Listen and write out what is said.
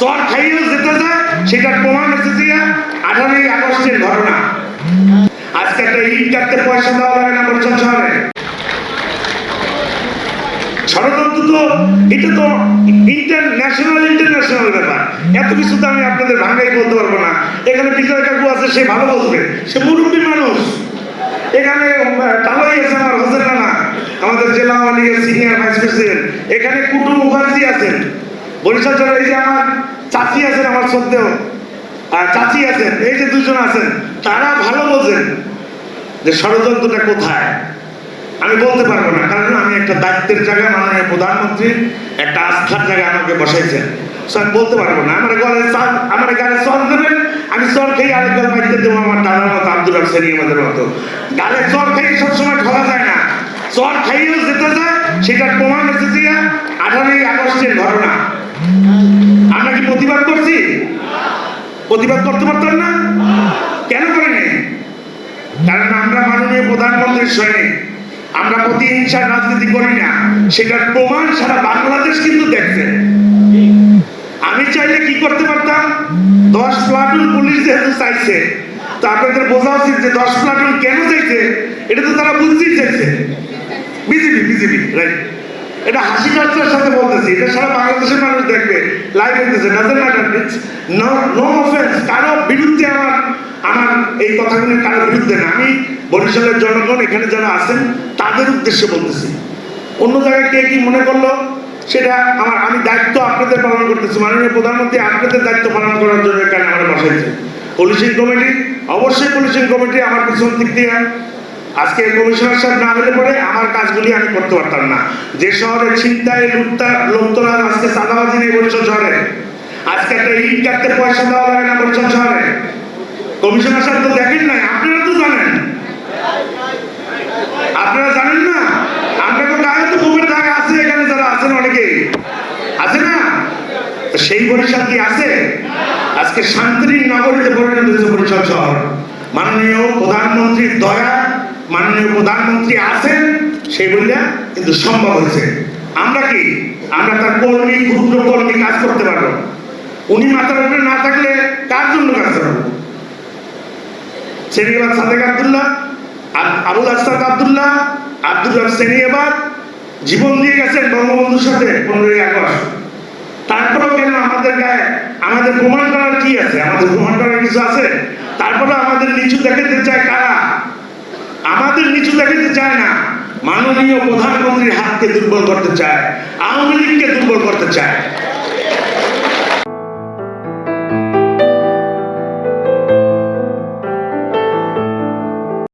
চর খাইয়েও যেতে যায় সেটার প্রমাণ এসেছে আঠারোই আগস্টের ঘটনা। আজকে একটা ইট কাটতে পয়সা দেওয়া লাগে না বরিশাল শহরে তো, এটা তো ইন্টারন্যাশনাল ইন্টারন্যাশনাল ব্যাপার। এত কিছু তো আমি আপনাদের ভাঙাই বলতে পারব না। এখানে বিজয় কাকু আছে, সে ভালো সে মুরব্বী মানুষ। এখানে তালাই আছে আমার হোসেন আমাদের জেলা আওয়ামী এখানে কুটু মুখার্জি আছেন বরিশাল জেলার এই যে আমার চাচি আছেন আমার সত্ত্বেও। আর চাচি আছেন, এই যে দুজন আছেন, তারা ভালো বোঝেন যে ষড়যন্ত্রটা কোথায়? আমি বলতে পারব না, কারণ আমি একটা দায়িত্বের জায়গায় মাননীয় প্রধানমন্ত্রী একটা আস্থার জায়গায় আমাকে বসাইছেন। আমি বলতে পারব না, আমার গলে চাল- আমার গালে চর দেবেন, আমি চর খেয়ে আরেক গাল দেবো আমার দাদার মতো, আব্দুল হাসানি আমাদের মতো। গালে চর খেয়ে সবসময় ঢলা যায় না। চর খাইয়েও যেতে যায় সেটার প্রমাণ এসেছে আঠারোই আগস্টের ঘটনা। আমরা কি প্রতিবাদ করছি? প্রতিবাদ করতে পারতাম না? কেন করিনি কারণ আমরা মাননীয় প্রধানমন্ত্রীর সৈনিক। আমরা প্রতিহিংসার রাজনীতি করি না। সেটার প্রমাণ সারা বাংলাদেশ কিন্তু দেখছে। আমি চাইলে কি করতে পারতাম? দশ প্লাটুন পুলিশ যেহেতু চাইছে, তো আপনাদের বোঝা উচিত যে দশ প্লাটুন কেন চাইছে? এটা তো তারা বুঝতেই চাইছে। বিজেপি বিজেপি রাইট এটা হাসি ঠাট্টার সাথে বলতেছি। এটা সারা আমি বরিশালের জনগণ, এখানে যারা আছেন, তাদের উদ্দেশ্যে বলতেছি। অন্য জায়গায় কে কি মনে করল, সেটা আমার, আমি দায়িত্ব আপনাদের পালন করতেছি। মাননীয় প্রধানমন্ত্রী আপনাদের দায়িত্ব পালন করার জন্য এখানে আমরা বসাইছি পুলিশিং কমিটি অবশ্যই পুলিশিং কমিটি আমার পিছন দিক দিয়ে আজকে কমিশনার সাহেব না হলে পরে আমার কাজগুলি আমি করতে পারতাম না। যে শহরে ছিনতাই লুটতা লোকতরাজ আজকে সাদাবাজি নেই বরিশাল শহরে আজকে একটা ইট কাটতে পয়সা দেওয়া লাগে না বরিশাল শহরে কমিশনার সাহেব তো দেখেন নাই, আপনারা তো জানেন। আপনারা জানেন না? আমরা তো গায়ে তো আছে এখানে যারা আছেন অনেকে আছে না? সেই বরিশাল কি আছে? আজকে শান্তির নগরীতে পরিণত হয়েছে শহর। মাননীয় প্রধানমন্ত্রীর দয়া মাননীয় প্রধানমন্ত্রী আছেন সেই বললে কিন্তু সম্ভব হয়েছে। আমরা কি? আমরা তার কর্মী, ক্ষুদ্র কর্মী কাজ করতে পারব? উনি মাথার উপরে না থাকলে কার জন্য কাজ করব? সেনিয়াবাদ সাদেক আবদুল্লাহ আবুল আসাদ আবদুল্লাহ, আব্দুল রব সেনিয়াবাদ জীবন দিয়ে গেছেন বঙ্গবন্ধুর সাথে পনেরোই আগস্ট। তারপরেও কেন আমাদের গায়ে, আমাদের প্রমাণ করার কি আছে? আমাদের প্রমাণ করার কিছু আছে? তারপরে আমাদের চায় কারা নিচু দেখাতে চায় না। মাননীয় প্রধানমন্ত্রীর হাতকে দুর্বল করতে চায়, আওয়ামী লীগকে দুর্বল করতে চায়।